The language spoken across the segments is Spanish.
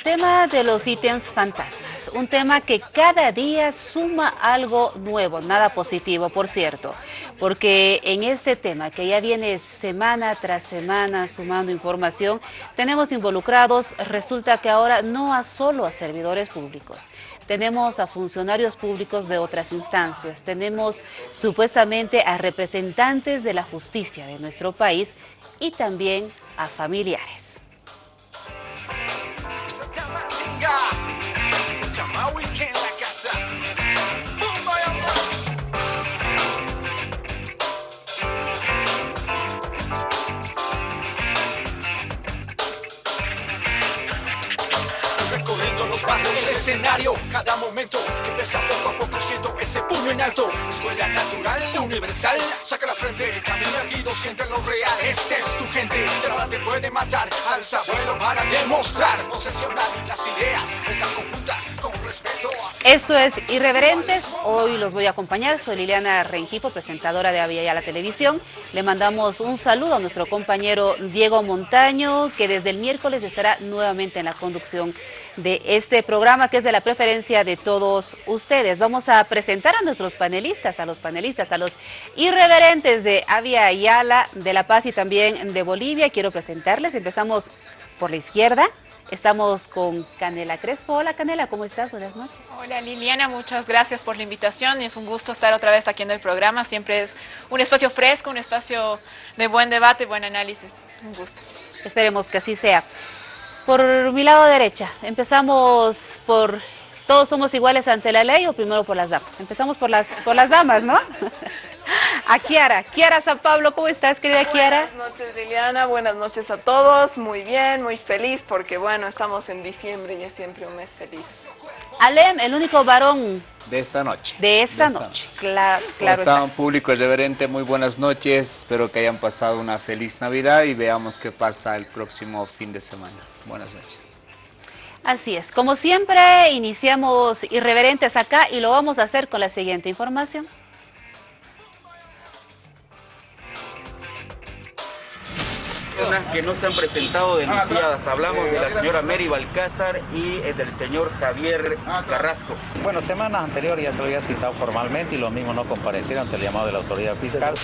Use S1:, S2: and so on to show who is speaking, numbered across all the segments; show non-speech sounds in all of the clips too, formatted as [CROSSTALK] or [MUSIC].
S1: El tema de los ítems fantásticos, un tema que cada día suma algo nuevo, nada positivo, por cierto, porque en este tema que ya viene semana tras semana sumando información, tenemos involucrados, resulta que ahora no a solo a servidores públicos, tenemos a funcionarios públicos de otras instancias, tenemos supuestamente a representantes de la justicia de nuestro país y también a familiares.
S2: Escenario, cada momento pesa poco a poco siento ese puño en alto. Escuela natural, universal, saca la frente, camina guido, siente lo real. Este es tu gente, nada te puede matar. Alza vuelo para demostrar, posesionar las ideas, metas conjuntas con respeto.
S1: Esto es Irreverentes, hoy los voy a acompañar, soy Liliana Rengipo, presentadora de Avia la Televisión. Le mandamos un saludo a nuestro compañero Diego Montaño, que desde el miércoles estará nuevamente en la conducción de este programa que es de la preferencia de todos ustedes. Vamos a presentar a nuestros panelistas, a los panelistas, a los irreverentes de Avia Ayala, de La Paz y también de Bolivia. Quiero presentarles, empezamos por la izquierda. Estamos con Canela Crespo. Hola Canela, ¿cómo estás? Buenas noches.
S3: Hola Liliana, muchas gracias por la invitación. Es un gusto estar otra vez aquí en el programa. Siempre es un espacio fresco, un espacio de buen debate, buen análisis. Un gusto.
S1: Esperemos que así sea. Por mi lado derecha, empezamos por todos somos iguales ante la ley o primero por las damas. Empezamos por las, por las damas, ¿no? [LAUGHS] A Kiara. Kiara San Pablo, ¿cómo estás, querida Kiara?
S4: Buenas noches, Liliana. Buenas noches a todos. Muy bien, muy feliz porque, bueno, estamos en diciembre y es siempre un mes feliz.
S1: Alem, el único varón...
S5: De esta noche.
S1: De esta, noche, claro. claro
S5: está un público irreverente, muy buenas noches. Espero que hayan pasado una feliz Navidad y veamos qué pasa el próximo fin de semana. Buenas noches.
S1: Así es. Como siempre, iniciamos irreverentes acá y lo vamos a hacer con la siguiente información.
S6: Que no se han presentado denunciadas. Hablamos de la señora Mary Balcázar y eh, del señor Javier Carrasco.
S7: Bueno, semanas anteriores ya se había citado formalmente y lo mismo no comparecieron ante el llamado de la autoridad fiscal.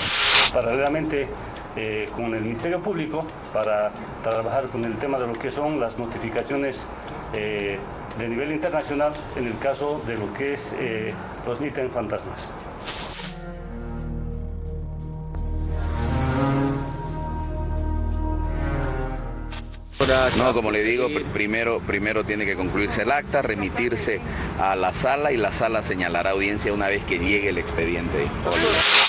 S8: Paralelamente eh, con el Ministerio Público para trabajar con el tema de lo que son las notificaciones eh, de nivel internacional en el caso de lo que es los ítems fantasmas.
S9: No, como le digo, primero, primero tiene que concluirse el acta, remitirse a la sala y la sala señalará audiencia una vez que llegue el expediente.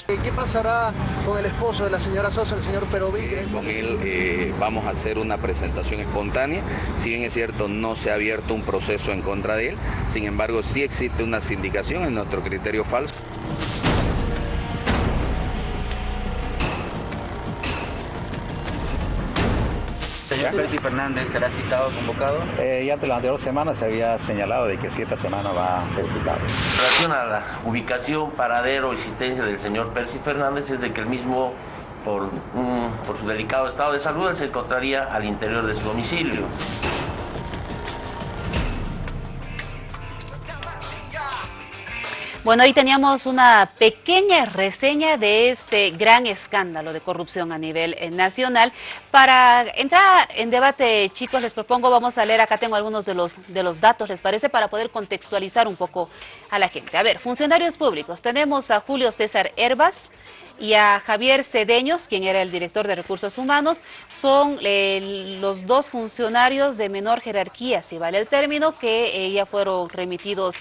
S10: ¿Qué pasará con el esposo de la señora Sosa, el señor Peroví?
S9: Eh, con él eh, vamos a hacer una presentación espontánea. Si bien es cierto, no se ha abierto un proceso en contra de él, sin embargo, sí existe una sindicación en nuestro criterio falso.
S6: Percy Fernández, ¿será citado, convocado?
S7: Eh, ya durante dos semanas se había señalado de que siete semanas va a ser citado.
S11: En relación a la ubicación, paradero, existencia del señor Percy Fernández es de que el mismo, por, por su delicado estado de salud, se encontraría al interior de su domicilio.
S1: Bueno, ahí teníamos una pequeña reseña de este gran escándalo de corrupción a nivel eh, nacional. Para entrar en debate, chicos, les propongo, vamos a leer, acá tengo algunos de los, de los datos, ¿les parece? Para poder contextualizar un poco a la gente. A ver, funcionarios públicos, tenemos a Julio César Herbas, y a Javier Cedeños, quien era el director de Recursos Humanos, son eh, los dos funcionarios de menor jerarquía, si vale el término, que eh, ya fueron remitidos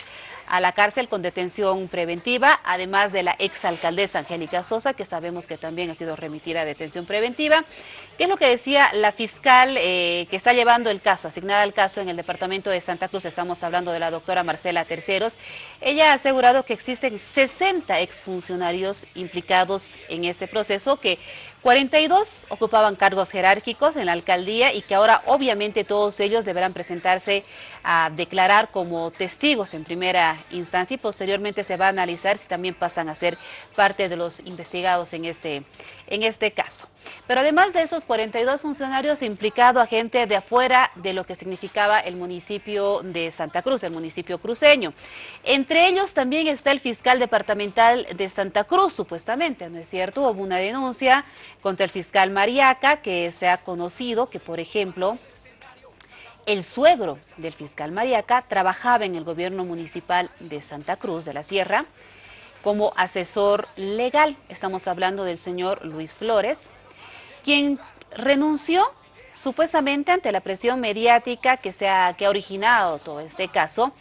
S1: a la cárcel con detención preventiva, además de la exalcaldesa Angélica Sosa, que sabemos que también ha sido remitida a detención preventiva. ¿Qué es lo que decía la fiscal eh, que está llevando el caso, asignada al caso en el departamento de Santa Cruz? Estamos hablando de la doctora Marcela Terceros. Ella ha asegurado que existen 60 exfuncionarios implicados en este proceso que 42 ocupaban cargos jerárquicos en la alcaldía y que ahora obviamente todos ellos deberán presentarse a declarar como testigos en primera instancia y posteriormente se va a analizar si también pasan a ser parte de los investigados en este, en este caso. Pero además de esos 42 funcionarios implicado a gente de afuera de lo que significaba el municipio de Santa Cruz, el municipio cruceño. Entre ellos también está el fiscal departamental de Santa Cruz, supuestamente, ¿no es cierto? Hubo una denuncia contra el fiscal Mariaca que se ha conocido que, por ejemplo, el suegro del fiscal Mariaca trabajaba en el gobierno municipal de Santa Cruz de la Sierra como asesor legal. Estamos hablando del señor Luis Flores, quien renunció supuestamente ante la presión mediática que, se ha, que ha originado todo este caso.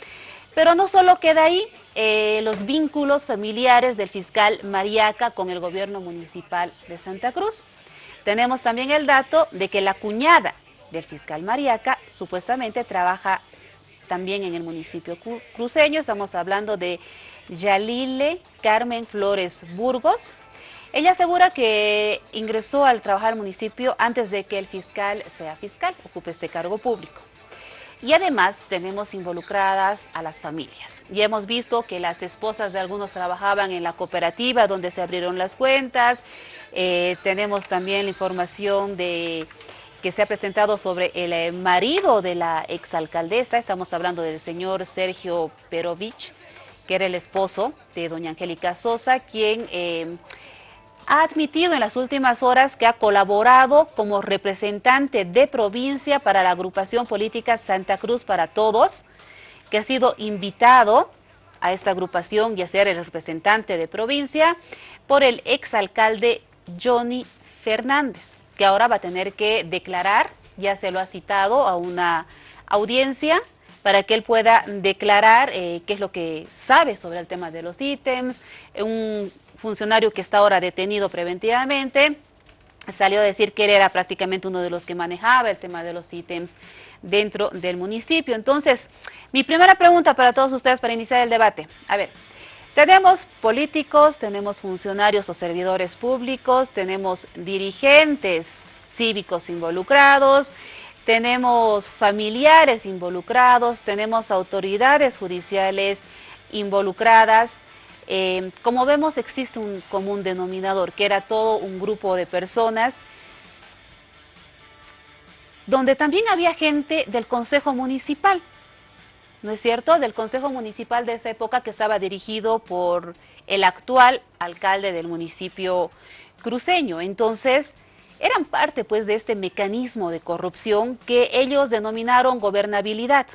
S1: Pero no solo queda ahí, eh, los vínculos familiares del fiscal Mariaca con el gobierno municipal de Santa Cruz. Tenemos también el dato de que la cuñada del fiscal Mariaca, supuestamente trabaja también en el municipio cruceño. Estamos hablando de Yalile Carmen Flores Burgos. Ella asegura que ingresó al trabajar al municipio antes de que el fiscal sea fiscal, ocupe este cargo público. Y además tenemos involucradas a las familias. Y hemos visto que las esposas de algunos trabajaban en la cooperativa donde se abrieron las cuentas. Eh, tenemos también la información de que se ha presentado sobre el eh, marido de la exalcaldesa. Estamos hablando del señor Sergio Perovich, que era el esposo de doña Angélica Sosa, quien eh, ha admitido en las últimas horas que ha colaborado como representante de provincia para la agrupación política Santa Cruz para Todos, que ha sido invitado a esta agrupación y a ser el representante de provincia por el exalcalde Johnny Fernández que ahora va a tener que declarar, ya se lo ha citado a una audiencia para que él pueda declarar eh, qué es lo que sabe sobre el tema de los ítems. Un funcionario que está ahora detenido preventivamente salió a decir que él era prácticamente uno de los que manejaba el tema de los ítems dentro del municipio. Entonces, mi primera pregunta para todos ustedes para iniciar el debate. A ver, tenemos políticos, tenemos funcionarios o servidores públicos, tenemos dirigentes cívicos involucrados, tenemos familiares involucrados, tenemos autoridades judiciales involucradas. Eh, como vemos existe un común denominador, que era todo un grupo de personas donde también había gente del Consejo Municipal. ¿No es cierto?, del Consejo Municipal de esa época que estaba dirigido por el actual alcalde del municipio cruceño. Entonces, eran parte pues de este mecanismo de corrupción que ellos denominaron gobernabilidad,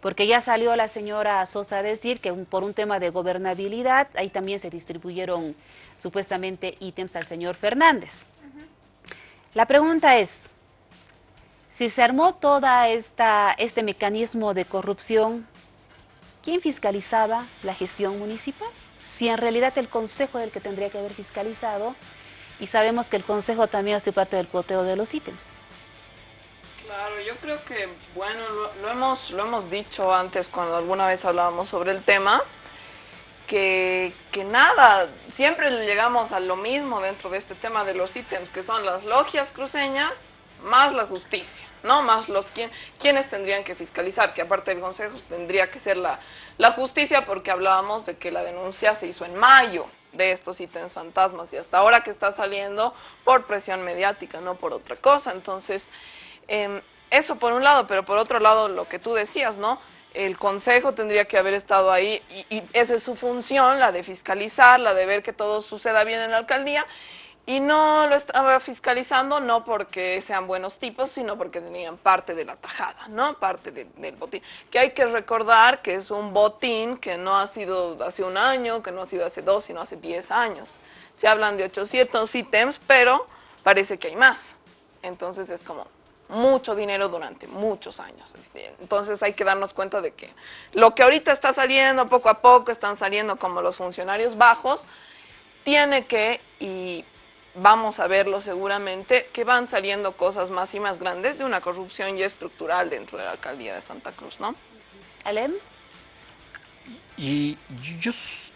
S1: porque ya salió la señora Sosa a decir que por un tema de gobernabilidad, ahí también se distribuyeron supuestamente ítems al señor Fernández. La pregunta es, si se armó toda este mecanismo de corrupción, ¿quién fiscalizaba la gestión municipal? Si en realidad el Consejo es el que tendría que haber fiscalizado, y sabemos que el Consejo también hace parte del cuoteo de los ítems.
S4: Claro, yo creo que, bueno, lo, hemos, lo hemos dicho antes cuando alguna vez hablábamos sobre el tema, que, que, nada, siempre llegamos a lo mismo dentro de este tema de los ítems, que son las logias cruceñas más la justicia. ¿No? Más los quien, quienes tendrían que fiscalizar, que aparte del Consejo tendría que ser la, la justicia porque hablábamos de que la denuncia se hizo en mayo de estos ítems fantasmas y hasta ahora que está saliendo por presión mediática, no por otra cosa. Entonces, em, eso por un lado, pero por otro lado lo que tú decías, ¿no? El Consejo tendría que haber estado ahí y, y esa es su función, la de fiscalizar, la de ver que todo suceda bien en la alcaldía y no lo estaba fiscalizando no porque sean buenos tipos, sino porque tenían parte de la tajada, ¿no? Parte del botín. Que hay que recordar que es un botín que no ha sido hace un año, que no ha sido hace dos, sino hace diez años. Se hablan de 800 ítems, pero parece que hay más. Entonces es como mucho dinero durante muchos años. Entonces hay que darnos cuenta de que lo que ahorita está saliendo poco a poco, están saliendo como los funcionarios bajos, tiene que, y vamos a verlo seguramente, que van saliendo cosas más y más grandes de una corrupción ya estructural dentro de la alcaldía de Santa Cruz, ¿no?
S1: Alem.
S5: Y yo,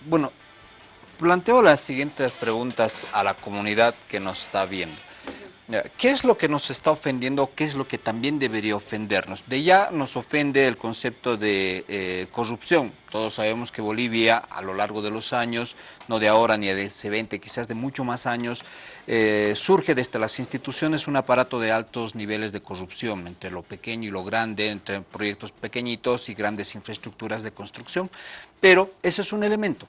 S5: bueno, planteo las siguientes preguntas a la comunidad que nos está viendo. ¿Qué es lo que nos está ofendiendo? ¿Qué es lo que también debería ofendernos? De ya nos ofende el concepto de eh, corrupción. Todos sabemos que Bolivia, a lo largo de los años, no de ahora ni de hace 20, quizás de mucho más años, eh, surge desde las instituciones un aparato de altos niveles de corrupción, entre lo pequeño y lo grande, entre proyectos pequeñitos y grandes infraestructuras de construcción. Pero ese es un elemento.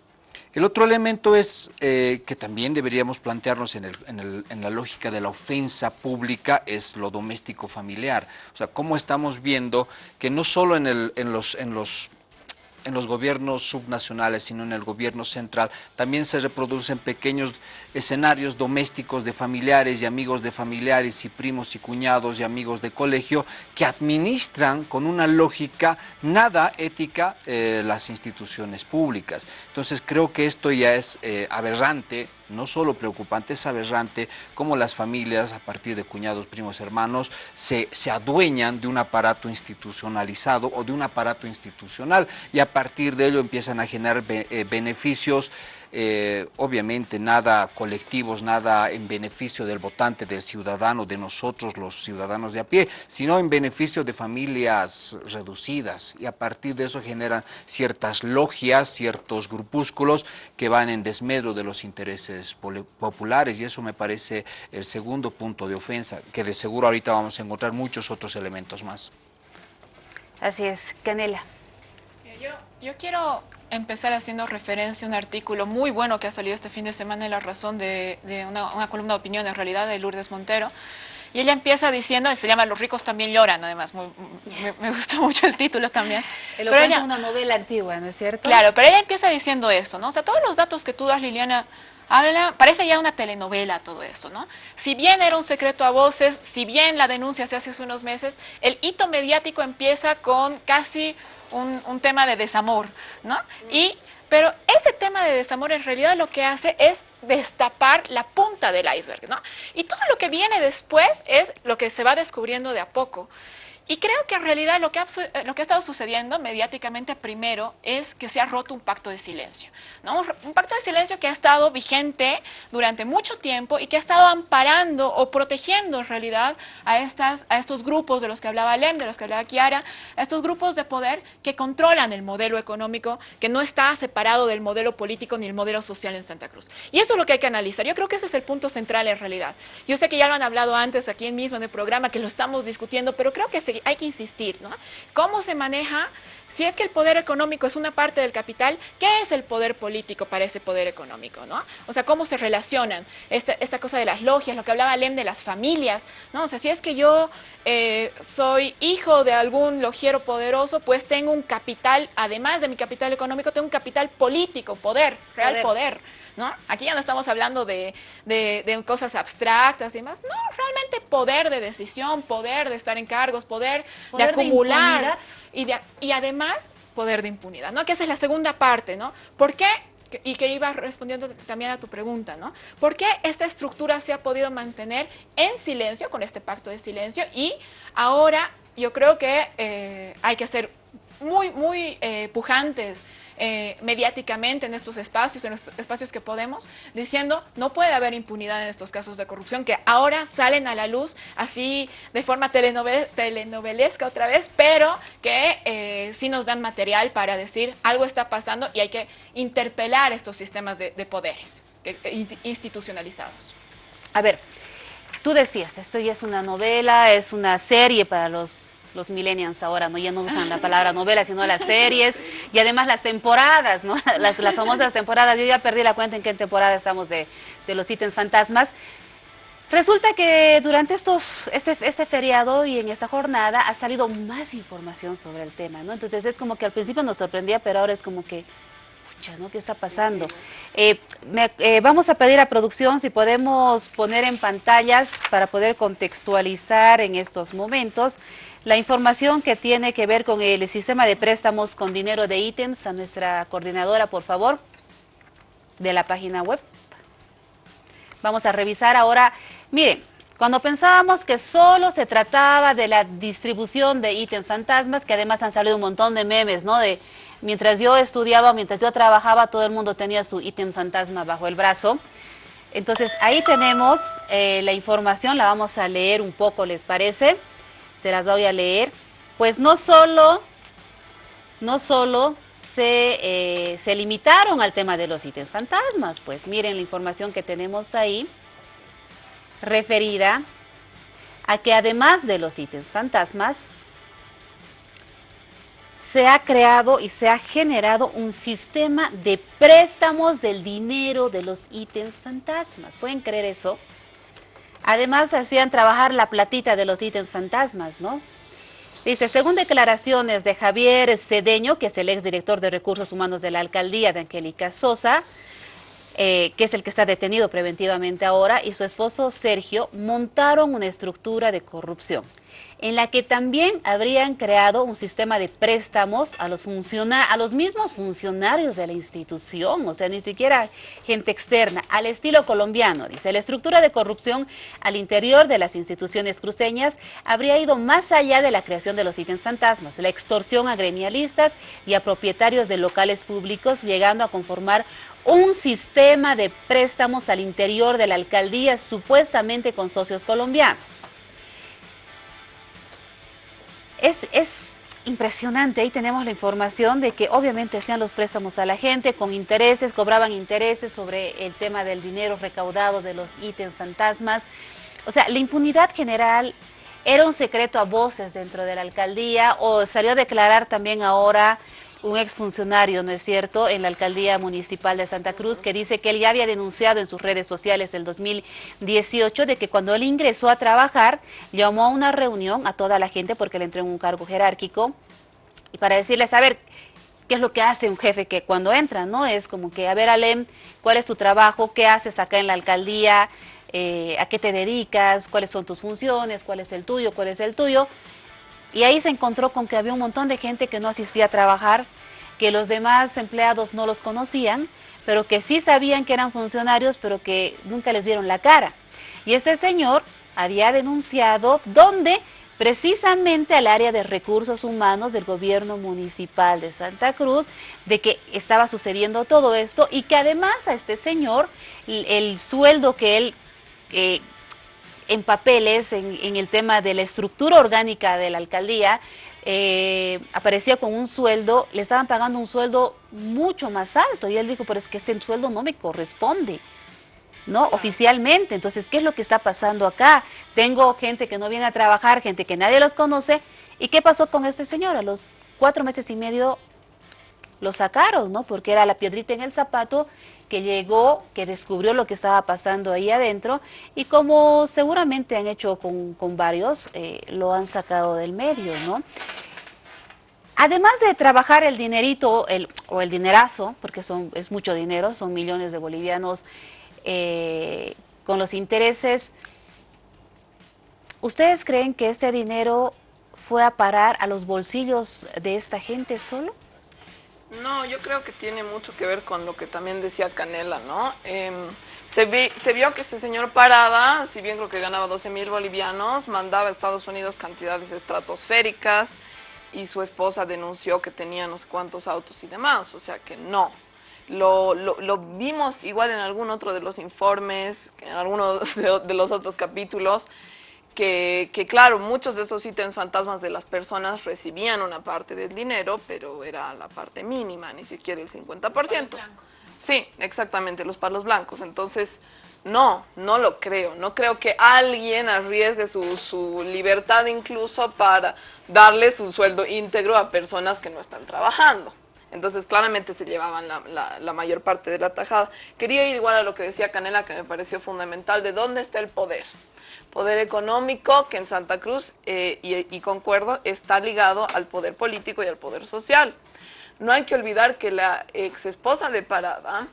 S5: El otro elemento es eh, que también deberíamos plantearnos en, la lógica de la ofensa pública es lo doméstico familiar. O sea, cómo estamos viendo que no solo en, los, en los en los gobiernos subnacionales, sino en el gobierno central, también se reproducen pequeños escenarios domésticos de familiares y amigos de familiares y primos y cuñados y amigos de colegio que administran con una lógica nada ética eh, las instituciones públicas. Entonces creo que esto ya es eh, aberrante no solo preocupante, es aberrante cómo las familias, a partir de cuñados, primos, hermanos, se, se adueñan de un aparato institucionalizado o de un aparato institucional y a partir de ello empiezan a generar eh, beneficios eh, obviamente nada colectivos, nada en beneficio del votante, del ciudadano, de nosotros los ciudadanos de a pie, sino en beneficio de familias reducidas y a partir de eso generan ciertas logias, ciertos grupúsculos que van en desmedro de los intereses populares y eso me parece el segundo punto de ofensa, que de seguro ahorita vamos a encontrar muchos otros elementos más.
S1: Así es, Canela.
S3: Yo, yo quiero empezar haciendo referencia a un artículo muy bueno que ha salido este fin de semana en La Razón de, una, columna de opinión en realidad de Lourdes Montero. Y ella empieza diciendo, se llama Los ricos también lloran, además, me, gusta mucho el título también.
S1: pero ella, una novela antigua, ¿no es cierto?
S3: Claro, pero ella empieza diciendo eso, ¿no? O sea, todos los datos que tú das, Liliana, habla, parece ya una telenovela todo esto, ¿no? Si bien era un secreto a voces, si bien la denuncia se hace hace unos meses, el hito mediático empieza con casi un, tema de desamor, ¿no? Y, pero ese tema de desamor en realidad lo que hace es destapar la punta del iceberg, ¿no? Y todo lo que viene después es lo que se va descubriendo de a poco. Y creo que en realidad lo que, ha, lo que ha estado sucediendo mediáticamente primero es que se ha roto un pacto de silencio. ¿no? Un pacto de silencio que ha estado vigente durante mucho tiempo y que ha estado amparando o protegiendo en realidad a, estas, a estos grupos de los que hablaba Lem, de los que hablaba Kiara, a estos grupos de poder que controlan el modelo económico, que no está separado del modelo político ni el modelo social en Santa Cruz. Y eso es lo que hay que analizar. Yo creo que ese es el punto central en realidad. Yo sé que ya lo han hablado antes aquí mismo en el programa, que lo estamos discutiendo, pero creo que se hay que insistir, ¿no? ¿Cómo se maneja? Si es que el poder económico es una parte del capital, ¿qué es el poder político para ese poder económico, no? O sea, ¿cómo se relacionan? Esta, esta cosa de las logias, lo que hablaba Lem de las familias, ¿no? O sea, si es que yo eh, soy hijo de algún logiero poderoso, pues tengo un capital, además de mi capital económico, tengo un capital político, poder, real poder ¿no? Aquí ya no estamos hablando de, cosas abstractas y demás, no, realmente poder de decisión, poder de estar en cargos, poder, de acumular y, y además poder de impunidad, ¿no? Que esa es la segunda parte, ¿no? ¿Por qué? y que iba respondiendo también a tu pregunta, ¿no? ¿Por qué esta estructura se ha podido mantener en silencio, con este pacto de silencio? Y ahora yo creo que eh, hay que ser muy, muy eh, pujantes eh, mediáticamente en estos espacios, en los espacios que podemos, diciendo no puede haber impunidad en estos casos de corrupción que ahora salen a la luz así de forma telenovelesca otra vez, pero que eh, sí nos dan material para decir algo está pasando y hay que interpelar estos sistemas de, poderes institucionalizados.
S1: A ver, tú decías, esto ya es una novela, es una serie para los los millennials ahora, ¿no? Ya no usan la palabra novela, sino las series y además las temporadas, ¿no? [LAUGHS] Las, las famosas temporadas. Yo ya perdí la cuenta en qué temporada estamos de, de los ítems fantasmas. Resulta que durante estos, este, este feriado y en esta jornada ha salido más información sobre el tema, ¿no? Entonces es como que al principio nos sorprendía, pero ahora es como que, pucha, ¿no? ¿Qué está pasando? Eh, eh, vamos a pedir a producción si podemos poner en pantallas para poder contextualizar en estos momentos la información que tiene que ver con el sistema de préstamos con dinero de ítems a nuestra coordinadora, por favor, de la página web. Vamos a revisar ahora, miren, cuando pensábamos que solo se trataba de la distribución de ítems fantasmas, que además han salido un montón de memes, ¿no? De mientras yo estudiaba, mientras yo trabajaba, todo el mundo tenía su ítem fantasma bajo el brazo. Entonces ahí tenemos eh, la información, la vamos a leer un poco, ¿les parece? Se las voy a leer. Pues no solo, no solo se, eh, se limitaron al tema de los ítems fantasmas, pues miren la información que tenemos ahí referida a que además de los ítems fantasmas, se ha creado y se ha generado un sistema de préstamos del dinero de los ítems fantasmas. ¿Pueden creer eso? Además, hacían trabajar la platita de los ítems fantasmas, ¿no? Dice, según declaraciones de Javier Cedeño, que es el exdirector de Recursos Humanos de la Alcaldía de Angélica Sosa, eh, que es el que está detenido preventivamente ahora, y su esposo Sergio, montaron una estructura de corrupción en la que también habrían creado un sistema de préstamos a los, a los mismos funcionarios de la institución, o sea, ni siquiera gente externa, al estilo colombiano, dice. La estructura de corrupción al interior de las instituciones cruceñas habría ido más allá de la creación de los ítems fantasmas, la extorsión a gremialistas y a propietarios de locales públicos, llegando a conformar un sistema de préstamos al interior de la alcaldía supuestamente con socios colombianos es, impresionante. Ahí tenemos la información de que obviamente hacían los préstamos a la gente con intereses, cobraban intereses sobre el tema del dinero recaudado de los ítems fantasmas. O sea, la impunidad general era un secreto a voces dentro de la alcaldía o salió a declarar también ahora un exfuncionario, ¿no es cierto?, en la alcaldía municipal de Santa Cruz, que dice que él ya había denunciado en sus redes sociales el 2018 de que cuando él ingresó a trabajar, llamó a una reunión a toda la gente porque le entró en un cargo jerárquico y para decirles, a ver, ¿qué es lo que hace un jefe que cuando entra, no? Es como que, a ver, Alem, ¿cuál es tu trabajo? ¿Qué haces acá en la alcaldía? Eh, ¿A qué te dedicas? ¿Cuáles son tus funciones? ¿Cuál es el tuyo? ¿Cuál es el tuyo? Y ahí se encontró con que había un montón de gente que no asistía a trabajar, que los demás empleados no los conocían, pero que sí sabían que eran funcionarios, pero que nunca les vieron la cara. Y este señor había denunciado dónde precisamente al área de recursos humanos del gobierno municipal de Santa Cruz, de que estaba sucediendo todo esto y que además a este señor el, sueldo que él eh, en papeles, en, el tema de la estructura orgánica de la alcaldía, eh, aparecía con un sueldo, le estaban pagando un sueldo mucho más alto. Y él dijo, pero es que este sueldo no me corresponde. ¿no? Oficialmente. Entonces, ¿qué es lo que está pasando acá? Tengo gente que no viene a trabajar, gente que nadie los conoce. ¿Y qué pasó con este señor? A los cuatro meses y medio lo sacaron, ¿no? Porque era la piedrita en el zapato que llegó, que descubrió lo que estaba pasando ahí adentro y como seguramente han hecho con, varios, eh, lo han sacado del medio, ¿no? Además de trabajar el dinerito o el dinerazo, porque son, es mucho dinero, son millones de bolivianos eh, con los intereses, ¿ustedes creen que este dinero fue a parar a los bolsillos de esta gente solo?
S4: No, yo creo que tiene mucho que ver con lo que también decía Canela, ¿no? Em, se, se, vio que este señor Parada, si bien creo que ganaba 12 mil bolivianos, mandaba a Estados Unidos cantidades estratosféricas y su esposa denunció que tenía no sé cuántos autos y demás, o sea que no. Lo, lo, vimos igual en algún otro de los informes, en alguno de los otros capítulos, que, claro, muchos de estos ítems fantasmas de las personas recibían una parte del dinero, pero era la parte mínima, ni siquiera el 50%. Palos blancos. Sí, exactamente, los palos blancos. Entonces, no, no lo creo. No creo que alguien arriesgue su, su libertad incluso para darle su sueldo íntegro a personas que no están trabajando. Entonces, claramente se llevaban la, la, mayor parte de la tajada. Quería ir igual a lo que decía Canela, que me pareció fundamental, de dónde está el poder poder económico que en Santa Cruz, eh, y, concuerdo, está ligado al poder político y al poder social. No hay que olvidar que la ex esposa de Parada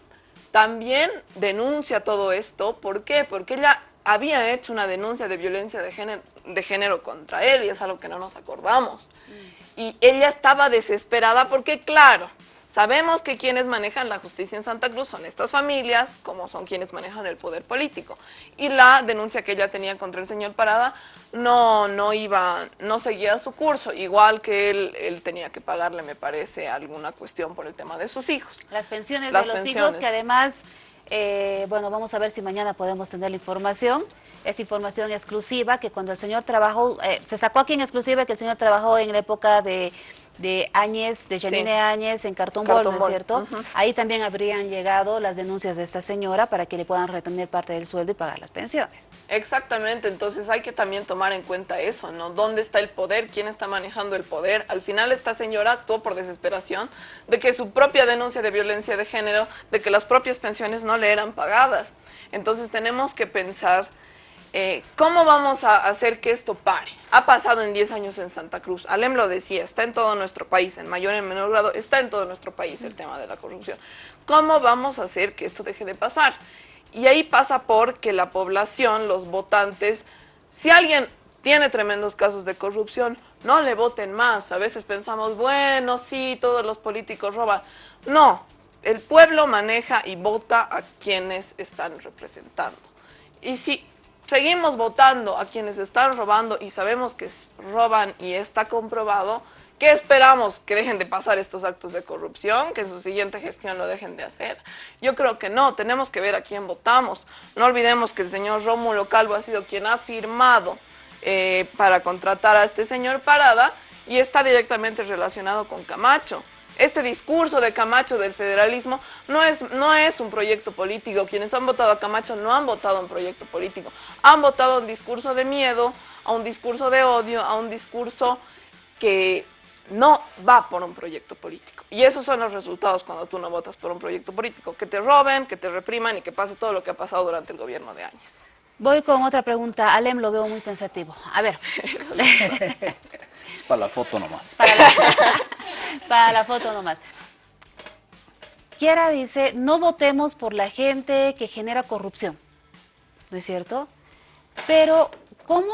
S4: también denuncia todo esto. ¿Por qué? Porque ella había hecho una denuncia de violencia de género, de género contra él y es algo que no nos acordamos. Mm. Y ella estaba desesperada porque, claro, Sabemos que quienes manejan la justicia en Santa Cruz son estas familias, como son quienes manejan el poder político. Y la denuncia que ella tenía contra el señor Parada no, no iba, no seguía su curso, igual que él, él tenía que pagarle, me parece, alguna cuestión por el tema de sus hijos.
S1: Las pensiones de los hijos que además eh, bueno, vamos a ver si mañana podemos tener la información. Es información exclusiva que cuando el señor trabajó, eh, se sacó aquí en exclusiva que el señor trabajó en la época de de Áñez, de Janine Áñez en Cartón, Bol, ¿no es cierto? Ahí también habrían llegado las denuncias de esta señora para que le puedan retener parte del sueldo y pagar las pensiones.
S4: Exactamente, entonces hay que también tomar en cuenta eso, ¿no? ¿Dónde está el poder? ¿Quién está manejando el poder? Al final esta señora actuó por desesperación de que su propia denuncia de violencia de género, de que las propias pensiones no le eran pagadas. Entonces tenemos que pensar eh, ¿Cómo vamos a hacer que esto pare? Ha pasado en 10 años en Santa Cruz. Alem lo decía, está en todo nuestro país, en mayor y en menor grado, está en todo nuestro país el tema de la corrupción. ¿Cómo vamos a hacer que esto deje de pasar? Y ahí pasa por que la población, los votantes, si alguien tiene tremendos casos de corrupción, no le voten más. A veces pensamos, bueno, sí, todos los políticos roban. No, el pueblo maneja y vota a quienes están representando. Y si seguimos votando a quienes están robando y sabemos que roban y está comprobado, ¿qué esperamos? ¿Que dejen de pasar estos actos de corrupción? ¿Que en su siguiente gestión lo dejen de hacer? Yo creo que no, tenemos que ver a quién votamos. No olvidemos que el señor Rómulo Calvo ha sido quien ha firmado eh, para contratar a este señor Parada y está directamente relacionado con Camacho. Este discurso de Camacho del federalismo no es, no es un proyecto político. Quienes han votado a Camacho no han votado un proyecto político. Han votado un discurso de miedo, a un discurso de odio, a un discurso que no va por un proyecto político. Y esos son los resultados cuando tú no votas por un proyecto político. Que te roben, que te repriman y que pase todo lo que ha pasado durante el gobierno de años.
S1: Voy con otra pregunta. Alem lo veo muy pensativo. A ver. [LAUGHS]
S5: Para la foto nomás.
S1: Para la, foto nomás. Kiara dice, no votemos por la gente que genera corrupción. ¿No es cierto? Pero, ¿cómo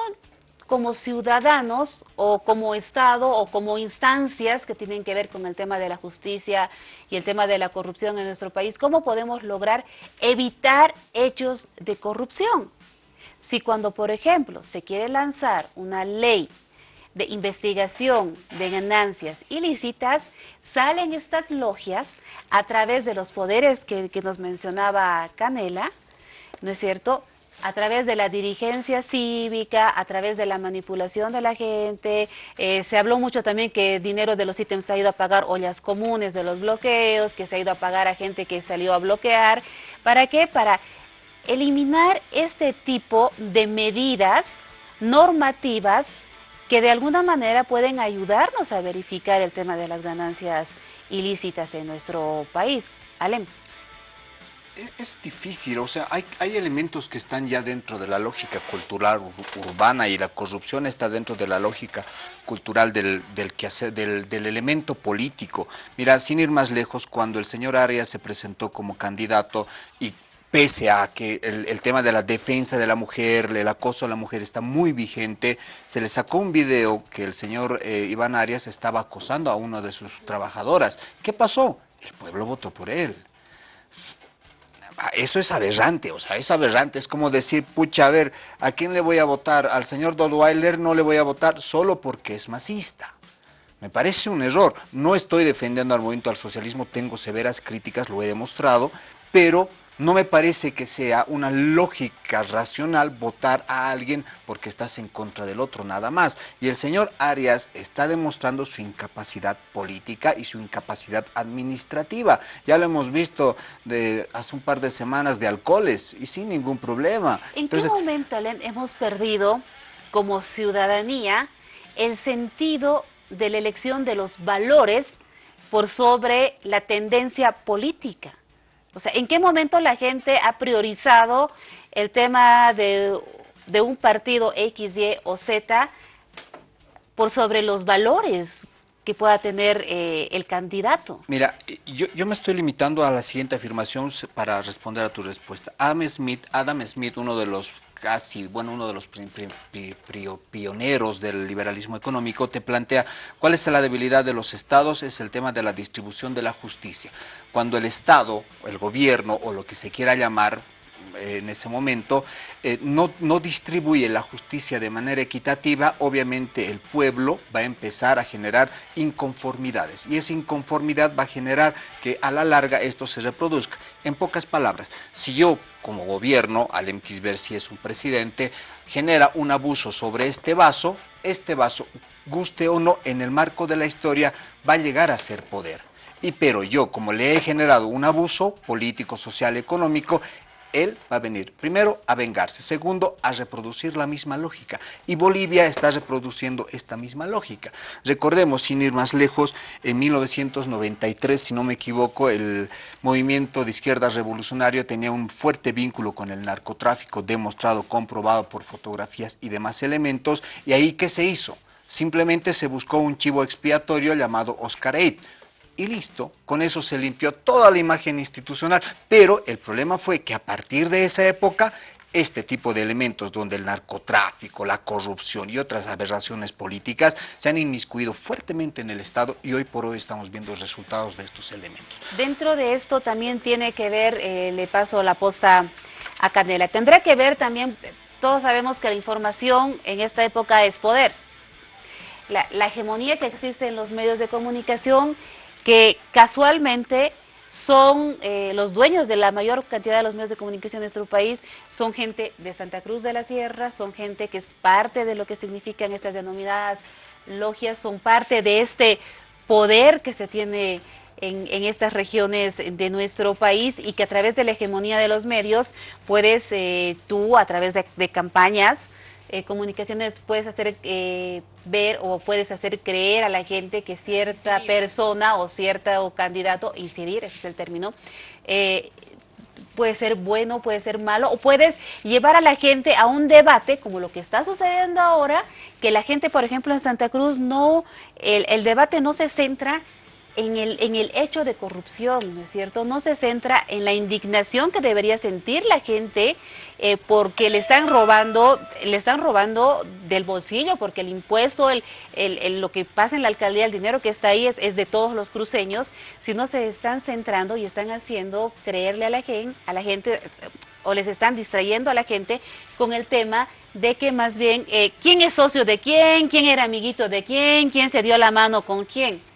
S1: como ciudadanos o como Estado o como instancias que tienen que ver con el tema de la justicia y el tema de la corrupción en nuestro país, ¿cómo podemos lograr evitar hechos de corrupción? Si cuando, por ejemplo, se quiere lanzar una ley de investigación de ganancias ilícitas, salen estas logias a través de los poderes que, nos mencionaba Canela, ¿no es cierto?, a través de la dirigencia cívica, a través de la manipulación de la gente. Eh, se habló mucho también que dinero de los ítems se ha ido a pagar ollas comunes de los bloqueos, que se ha ido a pagar a gente que salió a bloquear. ¿Para qué? Para eliminar este tipo de medidas normativas que de alguna manera pueden ayudarnos a verificar el tema de las ganancias ilícitas en nuestro país. Alem.
S5: E, es difícil, o sea, hay, elementos que están ya dentro de la lógica cultural urbana y la corrupción está dentro de la lógica cultural del, del, del, del elemento político. Mira, sin ir más lejos, cuando el señor Arias se presentó como candidato y pese a que el, tema de la defensa de la mujer, el acoso a la mujer está muy vigente, se le sacó un video que el señor eh, Iván Arias estaba acosando a una de sus trabajadoras. ¿Qué pasó? El pueblo votó por él. Eso es aberrante, o sea, es aberrante, es como decir, pucha, a ver, ¿a quién le voy a votar? Al señor Dodweiler no le voy a votar solo porque es masista. Me parece un error. No estoy defendiendo al movimiento al socialismo, tengo severas críticas, lo he demostrado, pero no me parece que sea una lógica racional votar a alguien porque estás en contra del otro, nada más. Y el señor Arias está demostrando su incapacidad política y su incapacidad administrativa. Ya lo hemos visto de hace un par de semanas de alcoholes y sin ningún problema.
S1: ¿En qué momento, hemos perdido como ciudadanía el sentido de la elección de los valores por sobre la tendencia política? O sea, ¿en qué momento la gente ha priorizado el tema de, un partido X, Y o Z por sobre los valores que pueda tener eh, el candidato?
S5: Mira, yo, yo, me estoy limitando a la siguiente afirmación para responder a tu respuesta. Adam Smith, Adam Smith uno de los casi, bueno, uno de los pioneros del liberalismo económico, te plantea cuál es la debilidad de los estados, es el tema de la distribución de la justicia. Cuando el Estado, el gobierno o lo que se quiera llamar, en ese momento, eh, no, no distribuye la justicia de manera equitativa, obviamente el pueblo va a empezar a generar inconformidades y esa inconformidad va a generar que a la larga esto se reproduzca. En pocas palabras, si yo como gobierno, al ver si es un presidente, genera un abuso sobre este vaso, este vaso, guste o no, en el marco de la historia, va a llegar a ser poder. Y pero yo, como le he generado un abuso político, social, económico, él va a venir, primero, a vengarse, segundo, a reproducir la misma lógica. Y Bolivia está reproduciendo esta misma lógica. Recordemos, sin ir más lejos, en 1993, si no me equivoco, el movimiento de izquierda revolucionario tenía un fuerte vínculo con el narcotráfico, demostrado, comprobado por fotografías y demás elementos. ¿Y ahí qué se hizo? Simplemente se buscó un chivo expiatorio llamado Oscar Eid y listo, con eso se limpió toda la imagen institucional, pero el problema fue que a partir de esa época este tipo de elementos donde el narcotráfico, la corrupción y otras aberraciones políticas se han inmiscuido fuertemente en el Estado y hoy por hoy estamos viendo resultados de estos elementos.
S1: Dentro de esto también tiene que ver, eh, le paso la posta a Canela, tendrá que ver también, todos sabemos que la información en esta época es poder. la hegemonía que existe en los medios de comunicación que casualmente son eh, los dueños de la mayor cantidad de los medios de comunicación de nuestro país, son gente de Santa Cruz de la Sierra, son gente que es parte de lo que significan estas denominadas logias, son parte de este poder que se tiene en, estas regiones de nuestro país y que a través de la hegemonía de los medios puedes eh, tú, a través de campañas, eh, comunicaciones puedes hacer eh, ver o puedes hacer creer a la gente que cierta persona o cierto candidato, incidir, ese es el término, eh, puede ser bueno, puede ser malo, o puedes llevar a la gente a un debate, como lo que está sucediendo ahora, que la gente, por ejemplo, en Santa Cruz, no, el, el debate no se centra en el, en el hecho de corrupción, ¿no es cierto? No se centra en la indignación que debería sentir la gente eh, porque le están robando, le están robando del bolsillo, porque el impuesto, el, el, lo que pasa en la alcaldía, el dinero que está ahí es, de todos los cruceños, sino se están centrando y están haciendo creerle a la gente, a la gente o les están distrayendo a la gente con el tema de que más bien eh, quién es socio de quién, quién era amiguito de quién, quién se dio la mano con quién.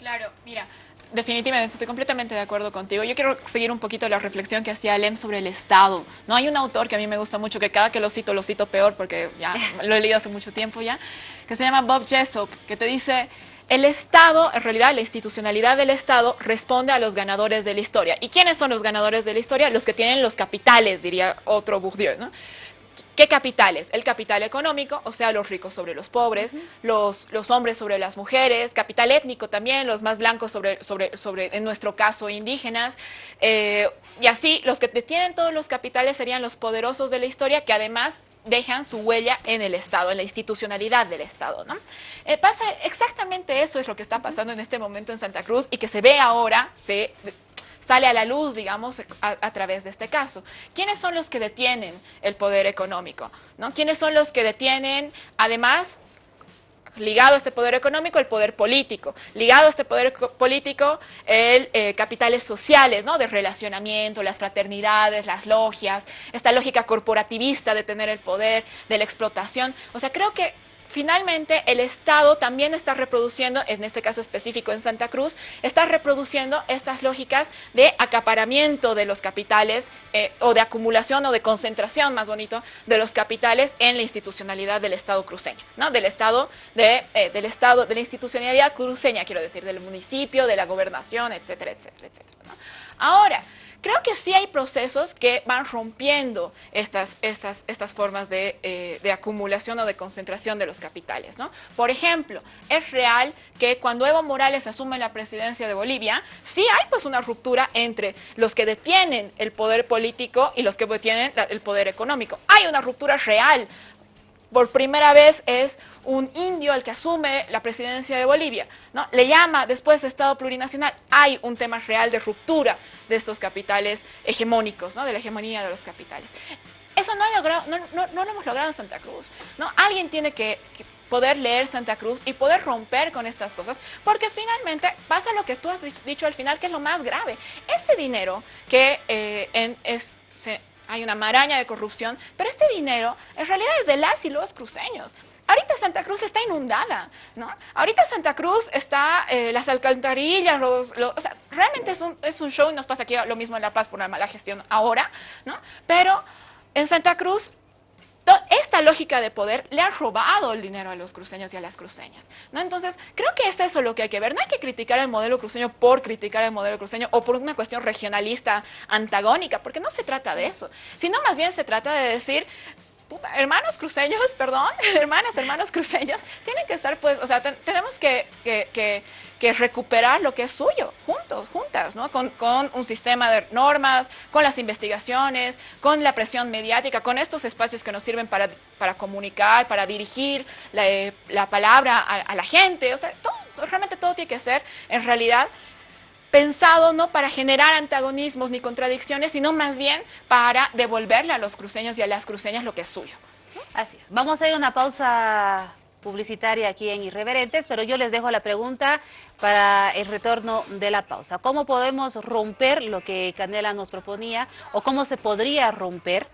S3: Claro, mira, definitivamente estoy completamente de acuerdo contigo. Yo quiero seguir un poquito la reflexión que hacía Lem sobre el Estado. No hay un autor que a mí me gusta mucho, que cada que lo cito, lo cito peor, porque ya [LAUGHS] lo he leído hace mucho tiempo ya, que se llama Bob Jessop, que te dice, el Estado, en realidad la institucionalidad del Estado responde a los ganadores de la historia. ¿Y quiénes son los ganadores de la historia? Los que tienen los capitales, diría otro Bourdieu, ¿no? ¿Qué capitales? El capital económico, o sea, los ricos sobre los pobres, los, los hombres sobre las mujeres, capital étnico también, los más blancos sobre, sobre, sobre en nuestro caso, indígenas, eh, y así los que detienen todos los capitales serían los poderosos de la historia que además dejan su huella en el Estado, en la institucionalidad del Estado. ¿no? Eh, pasa exactamente eso es lo que está pasando en este momento en Santa Cruz y que se ve ahora, se sale a la luz, digamos, a, través de este caso. ¿Quiénes son los que detienen el poder económico? ¿no? ¿Quiénes son los que detienen, además, ligado a este poder económico, el poder político, ligado a este poder político, el eh, capitales sociales, ¿no? De relacionamiento, las fraternidades, las logias, esta lógica corporativista de tener el poder, de la explotación. O sea, creo que finalmente el Estado también está reproduciendo, en este caso específico en Santa Cruz, está reproduciendo estas lógicas de acaparamiento de los capitales eh, o de acumulación o de concentración, más bonito, de los capitales en la institucionalidad del Estado cruceño, ¿no? Del Estado, de, eh, del Estado, de la institucionalidad cruceña, quiero decir, del municipio, de la gobernación, etcétera, etcétera, etcétera. Ahora, Creo que sí hay procesos que van rompiendo estas, estas, estas formas eh, de, acumulación o de concentración de los capitales. ¿no? Por ejemplo, es real que cuando Evo Morales asume la presidencia de Bolivia, sí hay pues una ruptura entre los que detienen el poder político y los que detienen el poder económico. Hay una ruptura real. Por primera vez es un indio el que asume la presidencia de Bolivia, ¿no? Le llama después de Estado plurinacional. Hay un tema real de ruptura de estos capitales hegemónicos, ¿no? De la hegemonía de los capitales. Eso no, logrado, no, lo hemos logrado en Santa Cruz, ¿no? Alguien tiene que, poder leer Santa Cruz y poder romper con estas cosas, porque finalmente pasa lo que tú has dicho al final, que es lo más grave. Este dinero que eh, es, hay una maraña de corrupción, pero este dinero en realidad es de las y los cruceños. Ahorita Santa Cruz está inundada, ¿no? Ahorita Santa Cruz está, eh, las alcantarillas, o sea, realmente es un, es un show y nos pasa aquí lo mismo en La Paz por la mala gestión ahora, ¿no? Pero en Santa Cruz esta lógica de poder le ha robado el dinero a los cruceños y a las cruceñas. ¿no? Entonces, creo que es eso lo que hay que ver. No hay que criticar el modelo cruceño por criticar el modelo cruceño o por una cuestión regionalista antagónica, porque no se trata de eso, sino más bien se trata de decir, hermanos cruceños, perdón, [LAUGHS] hermanas, hermanos cruceños, tienen que estar, pues, o sea, tenemos que, que, recuperar lo que es suyo, juntos, juntas, ¿no? Con, un sistema de normas, con las investigaciones, con la presión mediática, con estos espacios que nos sirven para, para comunicar, para dirigir la, eh, palabra a, a, la gente, o sea, todo, realmente todo tiene que ser, en realidad, pensado no para generar antagonismos ni contradicciones, sino más bien para devolverle a los cruceños y a las cruceñas lo que es suyo.
S1: Así es. Vamos a ir a una pausa publicitaria aquí en Irreverentes, pero yo les dejo la pregunta para el retorno de la pausa. ¿Cómo podemos romper lo que Canela nos proponía o cómo se podría romper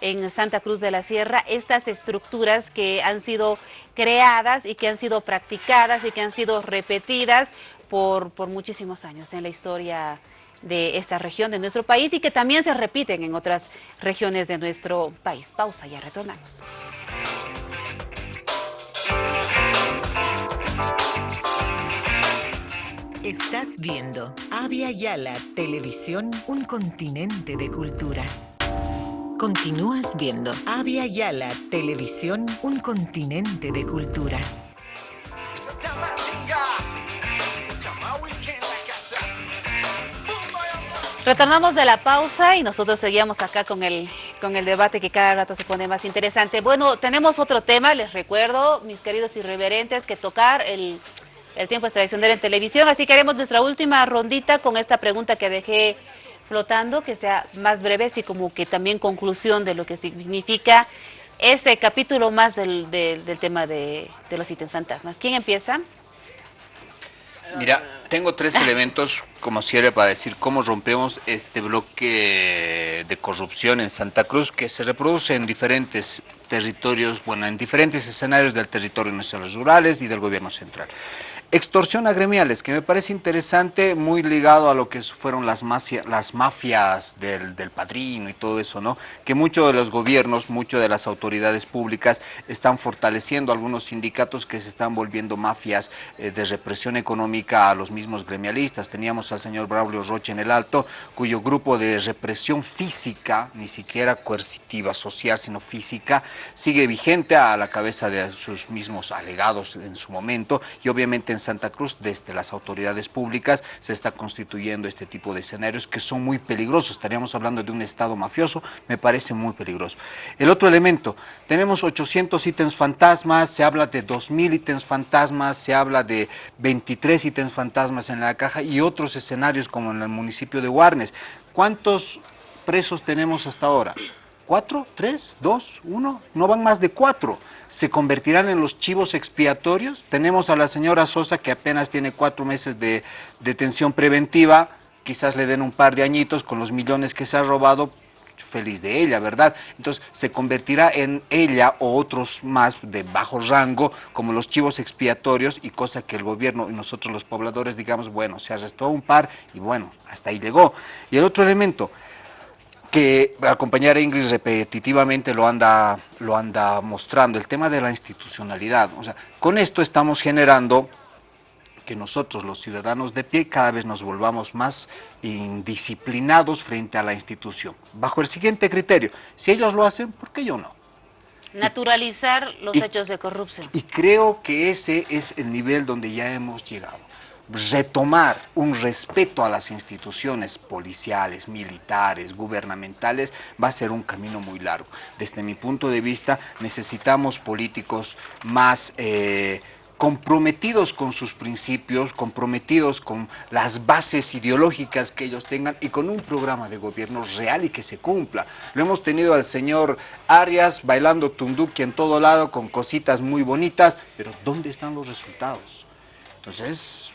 S1: en Santa Cruz de la Sierra estas estructuras que han sido creadas y que han sido practicadas y que han sido repetidas por, por muchísimos años en la historia de esta región de nuestro país y que también se repiten en otras regiones de nuestro país. Pausa, ya retornamos.
S12: Estás viendo Avia Yala Televisión, un continente de culturas. Continúas viendo Avia Yala Televisión, un continente de culturas.
S1: Retornamos de la pausa y nosotros seguíamos acá con el, con el debate que cada rato se pone más interesante. Bueno, tenemos otro tema, les recuerdo, mis queridos irreverentes, que tocar el, el tiempo es tradicional en televisión, así que haremos nuestra última rondita con esta pregunta que dejé flotando, que sea más breve, así como que también conclusión de lo que significa este capítulo más del, del, tema de, de, los ítems fantasmas. ¿Quién empieza?
S5: Mira, tengo tres elementos como cierre para decir cómo rompemos este bloque de corrupción en Santa Cruz que se reproduce en diferentes territorios, bueno, en diferentes escenarios del territorio nacional rurales y del gobierno central. Extorsión a gremiales, que me parece interesante, muy ligado a lo que fueron las, las mafias del, del, padrino y todo eso, ¿no? Que muchos de los gobiernos, muchas de las autoridades públicas están fortaleciendo algunos sindicatos que se están volviendo mafias eh, de represión económica a los mismos gremialistas. Teníamos al señor Braulio Roche en el Alto, cuyo grupo de represión física, ni siquiera coercitiva, social, sino física, sigue vigente a la cabeza de sus mismos alegados en su momento y obviamente en Santa Cruz, desde las autoridades públicas, se está constituyendo este tipo de escenarios que son muy peligrosos. Estaríamos hablando de un Estado mafioso, me parece muy peligroso. El otro elemento, tenemos 800 ítems fantasmas, se habla de 2.000 ítems fantasmas, se habla de 23 ítems fantasmas en la caja y otros escenarios como en el municipio de Guarnes. ¿Cuántos presos tenemos hasta ahora? ¿Cuatro? ¿Tres? ¿Dos? ¿Uno? No van más de cuatro se convertirán en los chivos expiatorios. Tenemos a la señora Sosa que apenas tiene cuatro meses de detención preventiva, quizás le den un par de añitos con los millones que se ha robado, feliz de ella, ¿verdad? Entonces se convertirá en ella o otros más de bajo rango como los chivos expiatorios y cosa que el gobierno y nosotros los pobladores digamos, bueno, se arrestó un par y bueno, hasta ahí llegó. Y el otro elemento, que acompañar a Ingrid repetitivamente lo anda, lo anda mostrando, el tema de la institucionalidad. O sea, con esto estamos generando que nosotros, los ciudadanos de pie, cada vez nos volvamos más indisciplinados frente a la institución. Bajo el siguiente criterio, si ellos lo hacen, ¿por qué yo no?
S1: Naturalizar los hechos de corrupción.
S5: Y creo que ese es el nivel donde ya hemos llegado retomar un respeto a las instituciones policiales, militares, gubernamentales, va a ser un camino muy largo. Desde mi punto de vista, necesitamos políticos más... Eh, comprometidos con sus principios, comprometidos con las bases ideológicas que ellos tengan y con un programa de gobierno real y que se cumpla. Lo hemos tenido al señor Arias bailando tunduki en todo lado con cositas muy bonitas, pero ¿dónde están los resultados? Entonces,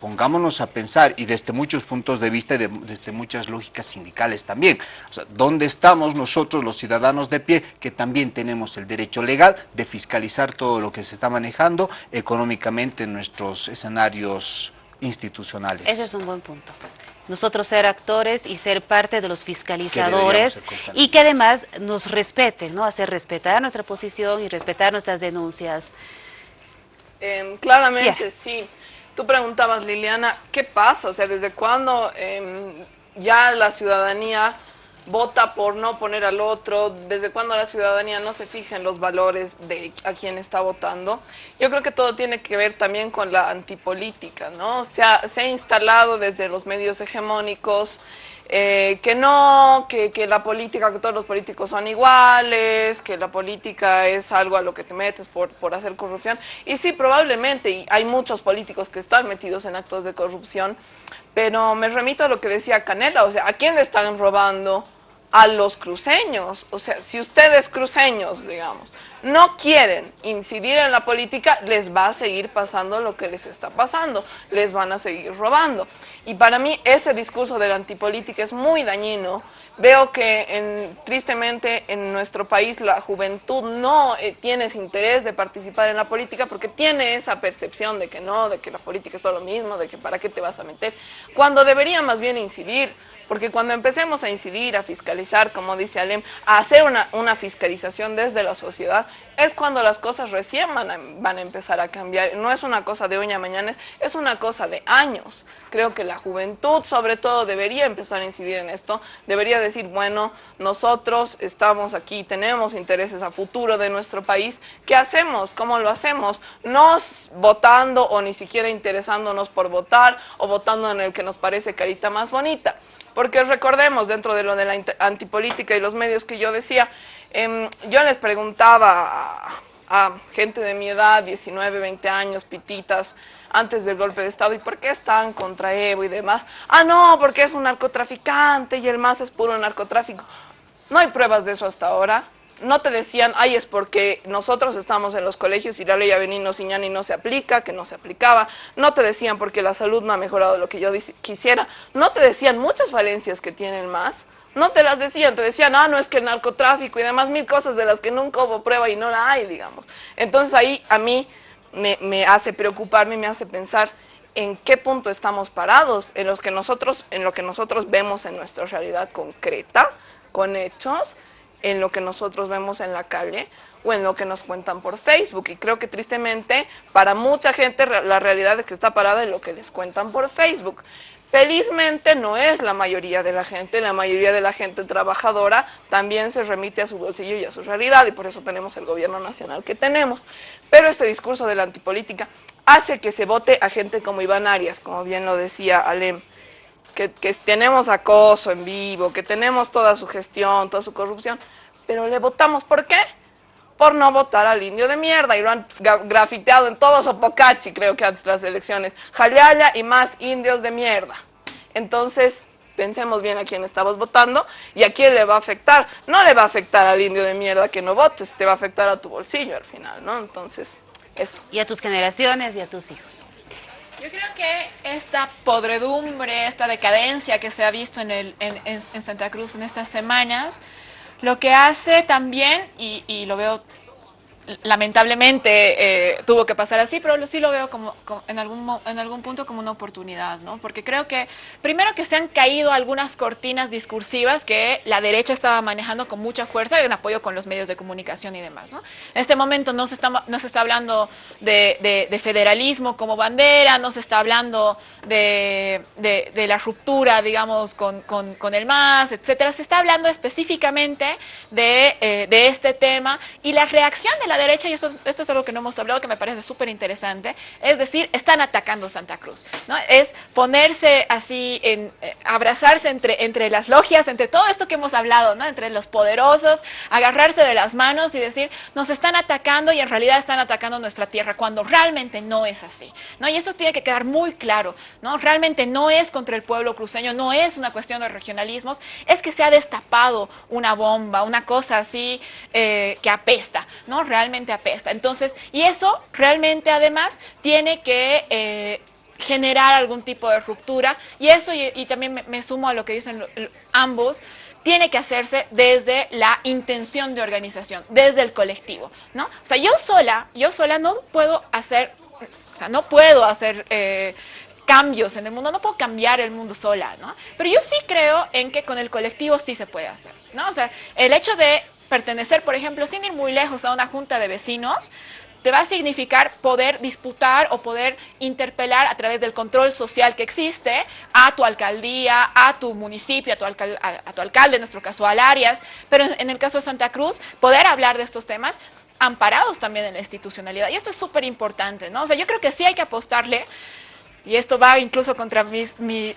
S5: pongámonos a pensar y desde muchos puntos de vista y desde muchas lógicas sindicales también. O sea, ¿dónde estamos nosotros los ciudadanos de pie que también tenemos el derecho legal de fiscalizar todo lo que se está manejando económicamente en nuestros escenarios institucionales?
S1: Ese es un buen punto nosotros ser actores y ser parte de los fiscalizadores y que además nos respeten, ¿no? Hacer respetar nuestra posición y respetar nuestras denuncias.
S4: Em, claramente, sí. Tú preguntabas, Liliana, ¿qué pasa? O sea, ¿desde cuándo em, ya la ciudadanía vota por no poner al otro, desde cuando la ciudadanía no se fija en los valores de a quien está votando. Yo creo que todo tiene que ver también con la antipolítica, ¿no? Se ha instalado desde los medios hegemónicos eh, que no, que, que, la política, que todos los políticos son iguales, que la política es algo a lo que te metes por, por hacer corrupción. Y sí, probablemente, y hay muchos políticos que están metidos en actos de corrupción, pero me remito a lo que decía Canela, o sea, ¿a quién le están robando? a los cruceños. O sea, si ustedes cruceños, digamos, no quieren incidir en la política, les va a seguir pasando lo que les está pasando, les van a seguir robando. Y para mí ese discurso de la antipolítica es muy dañino. Veo que en, tristemente en nuestro país la juventud no eh, tiene interés de participar en la política porque tiene esa percepción de que no, de que la política es todo lo mismo, de que para qué te vas a meter, cuando debería más bien incidir porque cuando empecemos a incidir, a fiscalizar, como dice Alem, a hacer una, una fiscalización desde la sociedad, es cuando las cosas recién van a, van a, empezar a cambiar. No es una cosa de hoy a mañana, es una cosa de años. Creo que la juventud, sobre todo, debería empezar a incidir en esto. Debería decir, bueno, nosotros estamos aquí, tenemos intereses a futuro de nuestro país. ¿Qué hacemos? ¿Cómo lo hacemos? No votando o ni siquiera interesándonos por votar o votando en el que nos parece carita más bonita. Porque recordemos, dentro de lo de la antipolítica y los medios que yo decía, em, yo les preguntaba a, gente de mi edad, 19, 20 años, pititas, antes del golpe de Estado, ¿y por qué están contra Evo y demás? Ah, no, porque es un narcotraficante y el MAS es puro narcotráfico. No hay pruebas de eso hasta ahora no te decían, ay, es porque nosotros estamos en los colegios y la ley Avenino Siñani no se aplica, que no se aplicaba. No te decían porque la salud no ha mejorado lo que yo quisiera. No te decían muchas falencias que tienen más. No te las decían, te decían, ah, no, es que el narcotráfico y demás mil cosas de las que nunca hubo prueba y no la hay, digamos. Entonces ahí a mí me, me hace preocuparme, me hace pensar en qué punto estamos parados, en, los que nosotros, en lo que nosotros vemos en nuestra realidad concreta, con hechos, en lo que nosotros vemos en la calle o en lo que nos cuentan por Facebook. Y creo que tristemente para mucha gente la realidad es que está parada en lo que les cuentan por Facebook. Felizmente no es la mayoría de la gente, la mayoría de la gente trabajadora también se remite a su bolsillo y a su realidad y por eso tenemos el gobierno nacional que tenemos. Pero este discurso de la antipolítica hace que se vote a gente como Iván Arias, como bien lo decía Alem, que, tenemos acoso en vivo, que tenemos toda su gestión, toda su corrupción, pero le votamos. ¿Por qué? Por no votar al indio de mierda y lo han grafiteado en todo Sopocachi, creo que antes de las elecciones. Jalaya y más indios de mierda. Entonces, pensemos bien a quién estamos votando y a quién le va a afectar. No le va a afectar al indio de mierda que no votes, te va a afectar a tu bolsillo al final, ¿no? Entonces, eso.
S1: Y a tus generaciones y a tus hijos.
S3: Yo creo que esta podredumbre, esta decadencia que se ha visto en, el, en, en Santa Cruz en estas semanas, lo que hace también, y, lo veo lamentablemente eh, tuvo que pasar así, pero sí lo veo como, en, algún, en algún punto como una oportunidad, ¿no? Porque creo que, primero que se han caído algunas cortinas discursivas que la derecha estaba manejando con mucha fuerza en apoyo con los medios de comunicación y demás, ¿no? En este momento no se está, no se está hablando de, federalismo como bandera, no se está hablando de, la ruptura, digamos, con, el MAS, etcétera. Se está hablando específicamente de, eh, de este tema y la reacción de la derecha, y esto, esto es algo que no hemos hablado que me parece súper interesante, es decir, están atacando Santa Cruz, ¿no? Es ponerse así, en, eh, abrazarse entre, entre las logias, entre todo esto que hemos hablado, ¿no? Entre los poderosos, agarrarse de las manos y decir, nos están atacando y en realidad están atacando nuestra tierra, cuando realmente no es así, ¿no? Y esto tiene que quedar muy claro, ¿no? Realmente no es contra el pueblo cruceño, no es una cuestión de regionalismos, es que se ha destapado una bomba, una cosa así eh, que apesta, ¿no? Realmente apesta. Entonces, y eso realmente además tiene que eh, generar algún tipo de ruptura. Y eso, y, también me, sumo a lo que dicen ambos, tiene que hacerse desde la intención de organización, desde el colectivo, ¿no? O sea, yo sola, yo sola no puedo hacer, o sea, no puedo hacer eh, cambios en el mundo, no puedo cambiar el mundo sola, ¿no? Pero yo sí creo en que con el colectivo sí se puede hacer, ¿no? O sea, el hecho de pertenecer, por ejemplo, sin ir muy lejos a una junta de vecinos, te va a significar poder disputar o poder interpelar a través del control social que existe a tu alcaldía, a tu municipio, a tu, alcalde, en nuestro caso al Arias, pero en, el caso de Santa Cruz, poder hablar de estos temas amparados también en la institucionalidad. Y esto es súper importante, ¿no? O sea, yo creo que sí hay que apostarle, y esto va incluso contra mis, mis,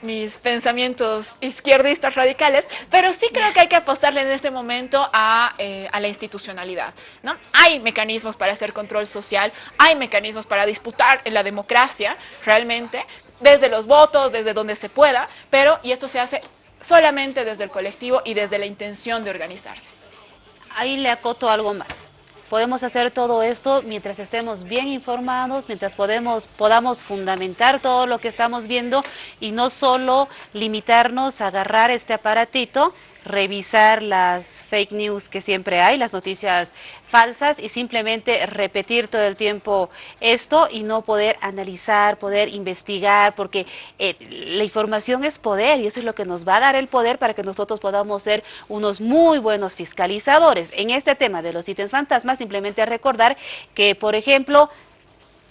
S3: mis pensamientos izquierdistas radicales, pero sí creo que hay que apostarle en este momento a, eh, a, la institucionalidad. ¿no? Hay mecanismos para hacer control social, hay mecanismos para disputar la democracia realmente, desde los votos, desde donde se pueda, pero y esto se hace solamente desde el colectivo y desde la intención de organizarse.
S1: Ahí le acoto algo más. Podemos hacer todo esto mientras estemos bien informados, mientras podemos, podamos fundamentar todo lo que estamos viendo y no solo limitarnos a agarrar este aparatito revisar las fake news que siempre hay, las noticias falsas y simplemente repetir todo el tiempo esto y no poder analizar, poder investigar, porque eh, la información es poder y eso es lo que nos va a dar el poder para que nosotros podamos ser unos muy buenos fiscalizadores. En este tema de los ítems fantasmas, simplemente recordar que, por ejemplo,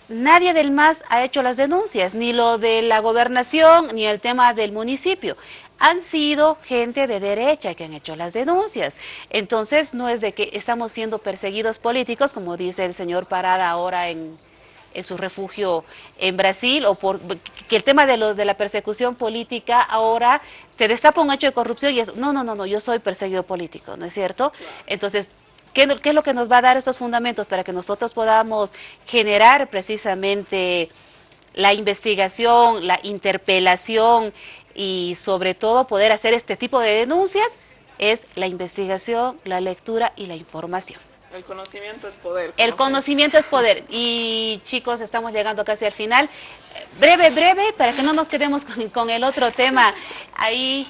S1: Nadie del MAS ha hecho las denuncias, ni lo de la gobernación, ni el tema del municipio han sido gente de derecha que han hecho las denuncias. Entonces, no es de que estamos siendo perseguidos políticos, como dice el señor Parada ahora en, su refugio en Brasil, o por que el tema de, lo, de la persecución política ahora se destapa un hecho de corrupción y es, no, no, no, no, yo soy perseguido político, ¿no es cierto? Entonces, ¿qué, ¿qué es lo que nos va a dar estos fundamentos para que nosotros podamos generar precisamente la investigación, la interpelación, y sobre todo poder hacer este tipo de denuncias es la investigación, la lectura y la información.
S4: El conocimiento es poder.
S1: El conocimiento es poder. Y chicos, estamos llegando casi al final. Breve, breve, para que no nos quedemos con, el otro tema ahí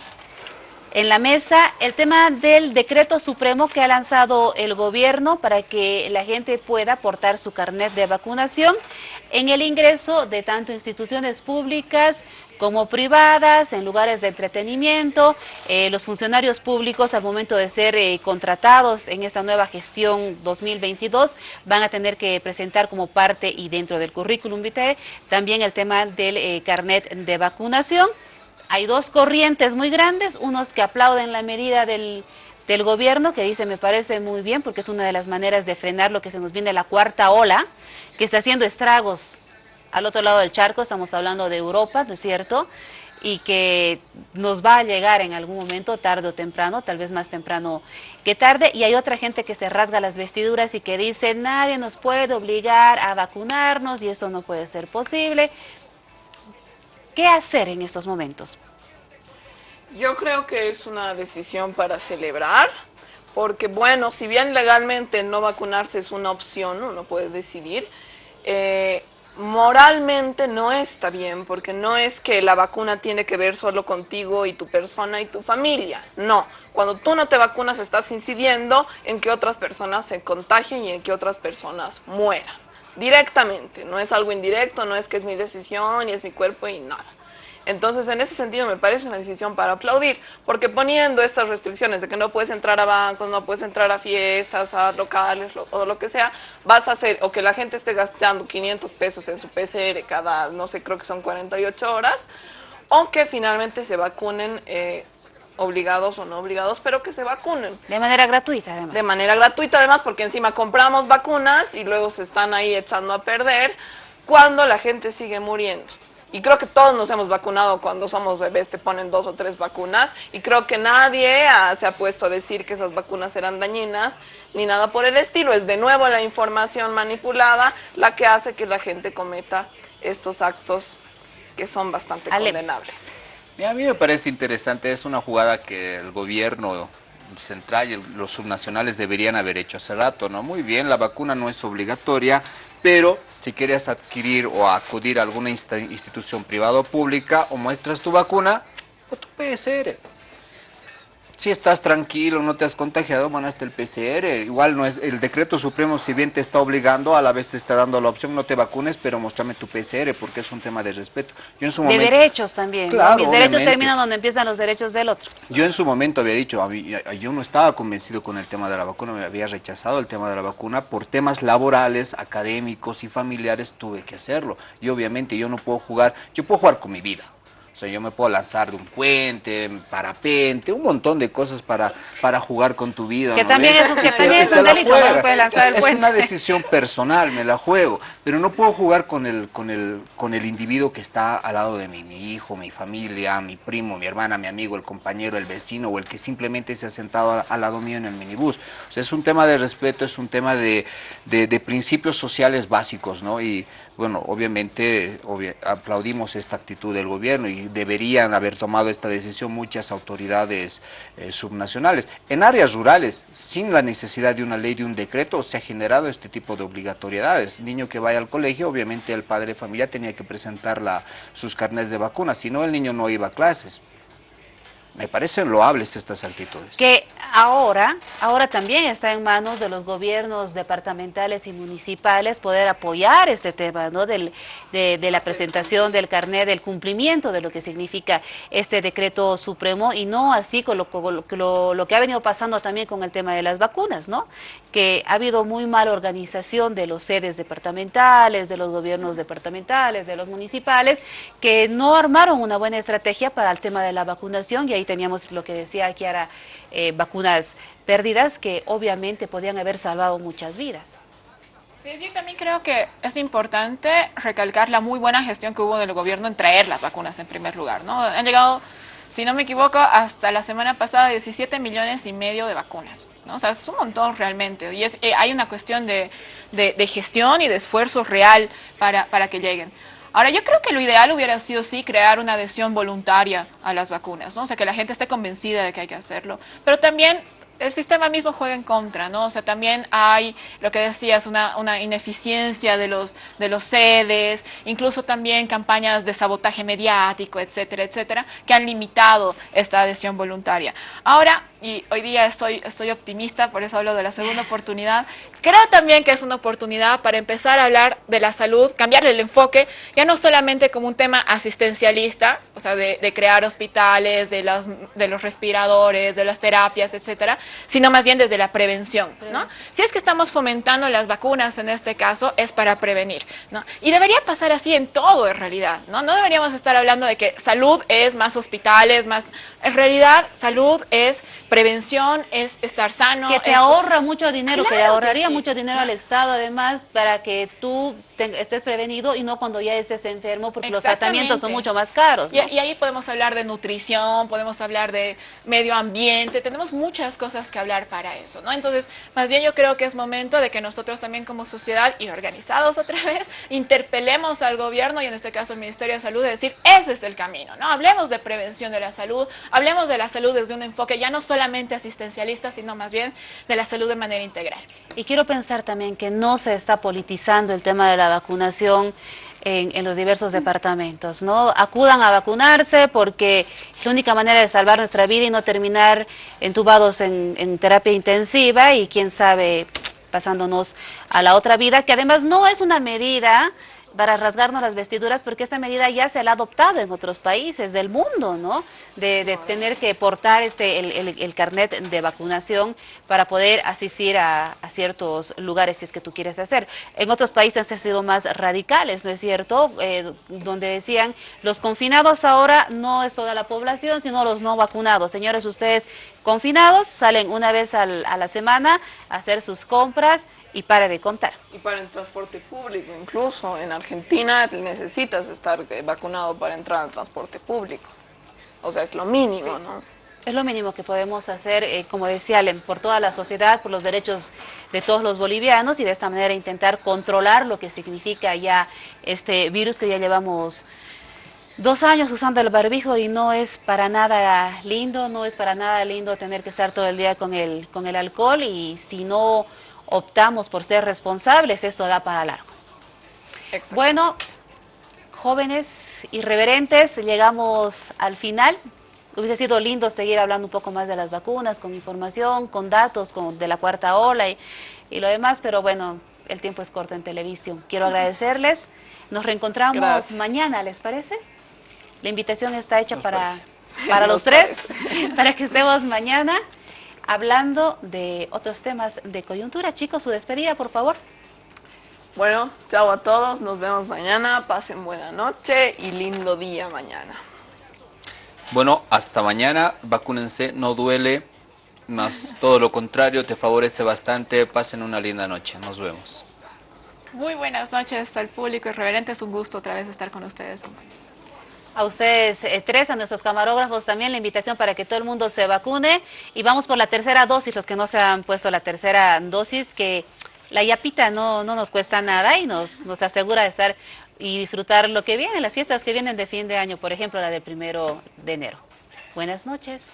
S1: en la mesa, el tema del decreto supremo que ha lanzado el gobierno para que la gente pueda portar su carnet de vacunación en el ingreso de tanto instituciones públicas como privadas, en lugares de entretenimiento. Eh, los funcionarios públicos al momento de ser eh, contratados en esta nueva gestión 2022 van a tener que presentar como parte y dentro del currículum vitae también el tema del eh, carnet de vacunación. Hay dos corrientes muy grandes, unos que aplauden la medida del, del gobierno, que dice me parece muy bien porque es una de las maneras de frenar lo que se nos viene la cuarta ola, que está haciendo estragos al otro lado del charco, estamos hablando de Europa, ¿no es cierto? Y que nos va a llegar en algún momento, tarde o temprano, tal vez más temprano que tarde, y hay otra gente que se rasga las vestiduras y que dice, nadie nos puede obligar a vacunarnos y esto no puede ser posible. ¿Qué hacer en estos momentos?
S4: Yo creo que es una decisión para celebrar, porque bueno, si bien legalmente no vacunarse es una opción, uno puede decidir, eh, moralmente no está bien, porque no es que la vacuna tiene que ver solo contigo y tu persona y tu familia. No, cuando tú no te vacunas estás incidiendo en que otras personas se contagien y en que otras personas mueran. Directamente, no es algo indirecto, no es que es mi decisión y es mi cuerpo y nada. Entonces, en ese sentido, me parece una decisión para aplaudir, porque poniendo estas restricciones de que no puedes entrar a bancos, no puedes entrar a fiestas, a locales o lo que sea, vas a hacer, o que la gente esté gastando 500 pesos en su PCR cada, no sé, creo que son 48 horas, o que finalmente se vacunen eh, obligados o no obligados, pero que se vacunen.
S1: De manera gratuita, además.
S4: De manera gratuita, además, porque encima compramos vacunas y luego se están ahí echando a perder cuando la gente sigue muriendo. Y creo que todos nos hemos vacunado cuando somos bebés, te ponen dos o tres vacunas. Y creo que nadie se ha puesto a decir que esas vacunas eran dañinas, ni nada por el estilo. Es de nuevo la información manipulada la que hace que la gente cometa estos actos que son bastante condenables.
S5: a mí me parece interesante, es una jugada que el gobierno central y los subnacionales deberían haber hecho hace rato, ¿no? Muy bien, la vacuna no es obligatoria, pero si quieres adquirir o acudir a alguna institución privada o pública, o muestras tu vacuna o tu PSR si estás tranquilo, no te has contagiado, bueno, hasta el PCR. Igual no es el decreto supremo, si bien te está obligando, a la vez te está dando la opción, no te vacunes, pero muéstrame tu PCR, porque es un tema de respeto.
S1: Yo en su de derechos también. Claro, Mis derechos terminan donde empiezan los derechos del otro.
S5: Yo en su momento había dicho, yo no estaba convencido con el tema de la vacuna, me había rechazado el tema de la vacuna, por temas laborales, académicos y familiares tuve que hacerlo. Y obviamente yo no puedo jugar, yo puedo jugar con mi vida o sea, yo me puedo lanzar de un puente, parapente, un montón de cosas para, para jugar con tu vida.
S1: Que también, es, que también es un delito, no puedes lanzar
S5: es, es una decisión personal, me la juego. Pero no puedo jugar con el, con, el, con el individuo que está al lado de mí, mi hijo, mi familia, mi primo, mi hermana, mi amigo, el compañero, el vecino o el que simplemente se ha sentado al, lado mío en el minibús. O sea, es un tema de respeto, es un tema de, de, de principios sociales básicos, ¿no? Y bueno, obviamente aplaudimos esta actitud del gobierno y deberían haber tomado esta decisión muchas autoridades eh, subnacionales. En áreas rurales, sin la necesidad de una ley, de un decreto, se ha generado este tipo de obligatoriedades. Niño que vaya al colegio, obviamente el padre de familia tenía que presentar la, sus carnets de vacunas, si no el niño no iba a clases. Me parecen loables estas actitudes.
S1: Que ahora, ahora también está en manos de los gobiernos departamentales y municipales poder apoyar este tema, ¿no? Del, de, la presentación del carnet, del cumplimiento de lo que significa este decreto supremo y no así con lo, lo, lo que ha venido pasando también con el tema de las vacunas, ¿no? Que ha habido muy mala organización de los sedes departamentales, de los gobiernos departamentales, de los municipales, que no armaron una buena estrategia para el tema de la vacunación y ahí teníamos lo que decía ahora, eh, vacunas pérdidas que obviamente podían haber salvado muchas vidas.
S3: Sí, yo también creo que es importante recalcar la muy buena gestión que hubo del gobierno en traer las vacunas en primer lugar, ¿no? Han llegado, si no me equivoco, hasta la semana pasada 17 millones y medio de vacunas, ¿no? O sea, es un montón realmente y es, eh, hay una cuestión de, de, gestión y de esfuerzo real para, para que lleguen. Ahora, yo creo que lo ideal hubiera sido sí crear una adhesión voluntaria a las vacunas, ¿no? O sea, que la gente esté convencida de que hay que hacerlo. Pero también el sistema mismo juega en contra, ¿no? O sea, también hay, lo que decías, una, una, ineficiencia de los, de los sedes, incluso también campañas de sabotaje mediático, etcétera, etcétera, que han limitado esta adhesión voluntaria. Ahora, y hoy día estoy, estoy optimista, por eso hablo de la segunda oportunidad. Creo también que es una oportunidad para empezar a hablar de la salud, cambiarle el enfoque, ya no solamente como un tema asistencialista, o sea, de, crear hospitales, de, las, de los respiradores, de las terapias, etcétera, sino más bien desde la prevención, ¿no? Si es que estamos fomentando las vacunas en este caso, es para prevenir, ¿no? Y debería pasar así en todo en realidad, ¿no? No deberíamos estar hablando de que salud es más hospitales, más... En realidad, salud es prevención, es estar sano.
S1: Que te ahorra mucho dinero, que le ahorraría mucho dinero al Estado además para que tú estés prevenido y no cuando ya estés enfermo porque los tratamientos son mucho más caros.
S3: Y, y, ahí podemos hablar de nutrición, podemos hablar de medio ambiente, tenemos muchas cosas que hablar para eso, ¿no? Entonces, más bien yo creo que es momento de que nosotros también como sociedad y organizados [LAUGHS] otra vez, interpelemos al gobierno y en este caso al Ministerio de Salud de decir, ese es el camino, ¿no? Hablemos de prevención de la salud, hablemos de la salud desde un enfoque ya no solamente asistencialista, sino más bien de la salud de manera integral.
S1: Y quiero pensar también que no se está politizando el tema de la vacunación en, los diversos departamentos, ¿no? Acudan a vacunarse porque es la única manera de salvar nuestra vida y no terminar entubados en, en terapia intensiva y quién sabe pasándonos a la otra vida, que además no es una medida para rasgarnos las vestiduras, porque esta medida ya se la ha adoptado en otros países del mundo, ¿no? De, tener que portar este el, carnet de vacunación para poder asistir a, ciertos lugares si es que tú quieres hacer. En otros países han sido más radicales, ¿no es cierto? Eh, donde decían, los confinados ahora no es toda la población, sino los no vacunados. Señores, ustedes confinados salen una vez a la semana a hacer sus compras, y para de contar.
S4: Y para el transporte público, incluso en Argentina necesitas estar eh, vacunado para entrar al transporte público. O sea, es lo mínimo, ¿no?
S1: Es lo mínimo que podemos hacer, eh, como decía Alem, por toda la sociedad, por los derechos de todos los bolivianos y de esta manera intentar controlar lo que significa ya este virus que ya llevamos dos años usando el barbijo y no es para nada lindo, no es para nada lindo tener que estar todo el día con el, con el alcohol y si no optamos por ser responsables, esto da para largo. Bueno, jóvenes irreverentes, llegamos al final. Hubiese sido lindo seguir hablando un poco más de las vacunas, con información, con datos con, de la cuarta ola y, y lo demás, pero bueno, el tiempo es corto en televisión. Quiero agradecerles. Nos reencontramos
S4: Gracias.
S1: mañana, ¿les parece? La invitación está hecha para,
S4: parece.
S1: para [LAUGHS] los
S4: Nos
S1: tres, [LAUGHS] para que estemos mañana hablando de otros temas de coyuntura. Chicos, su despedida, por favor.
S4: Bueno, chao a todos, nos vemos mañana, pasen buena noche y lindo día mañana.
S5: Bueno, hasta mañana, vacúnense, no duele, más todo lo contrario, te favorece bastante, pasen una linda noche, nos vemos.
S3: Muy buenas noches al público irreverente. Es un gusto otra vez estar con ustedes.
S1: A ustedes eh, tres, a nuestros camarógrafos también la invitación para que todo el mundo se vacune y vamos por la tercera dosis, los que no se han puesto la tercera dosis, que la yapita no, no nos cuesta nada y nos, nos asegura de estar y disfrutar lo que viene, las fiestas que vienen de fin de año, por ejemplo la del primero de enero. Buenas noches.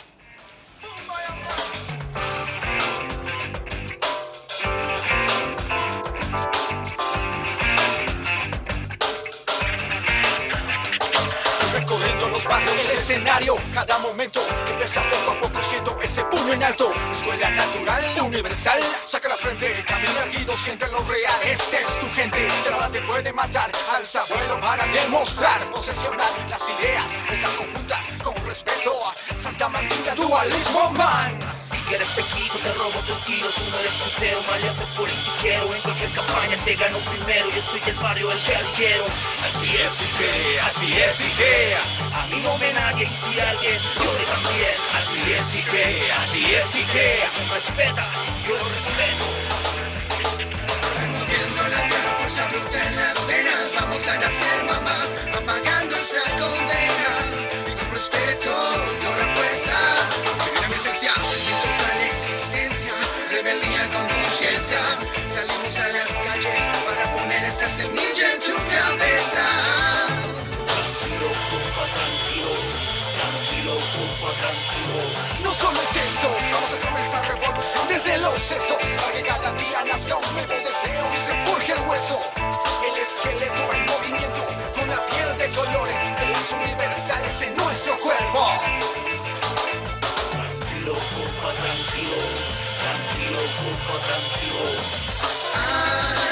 S2: Escenario, cada momento empieza poco a poco siento ese puño en alto. Escuela natural, universal, saca la frente, camina erguido, siente lo real. Este es tu gente, nada te puede matar. Alza vuelo para demostrar, posesionar las ideas, metas conjuntas con respeto a Santa Mandinga, dualismo man.
S13: Si quieres te quito, te robo tus kilos Tú no eres sincero, maleante politiquero En cualquier campaña te gano primero Yo soy del barrio, el que quiero
S2: Así es que, así es y
S13: me nadie y si alguien, le también
S2: Así es que, así es.
S13: Me respeta, yo lo respeto
S2: vamos a comenzar revolución desde los sesos. Para que cada día nazca un nuevo deseo y se forje el hueso. El esqueleto en movimiento, con la piel de colores De las universales en nuestro cuerpo.
S13: Tranquilo, compa, tranquilo Tranquilo, compa, tranquilo